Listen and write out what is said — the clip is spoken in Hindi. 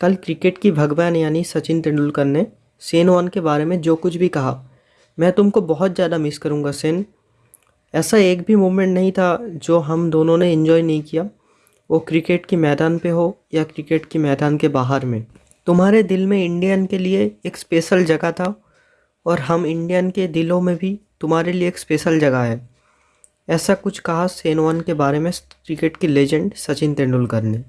कल क्रिकेट की भगवान यानी सचिन तेंदुलकर ने सेन वन के बारे में जो कुछ भी कहा, मैं तुमको बहुत ज़्यादा मिस करूँगा, सेन। ऐसा एक भी मोमेंट नहीं था जो हम दोनों ने इन्जॉय नहीं किया, वो क्रिकेट के मैदान पे हो या क्रिकेट के मैदान के बाहर में। तुम्हारे दिल में इंडियन के लिए एक स्पेशल जगह था और हम इंडियन के दिलों में भी तुम्हारे लिए एक स्पेशल जगह है। ऐसा कुछ कहा सेन वन के बारे में क्रिकेट के लेजेंड सचिन तेंदुलकर ने।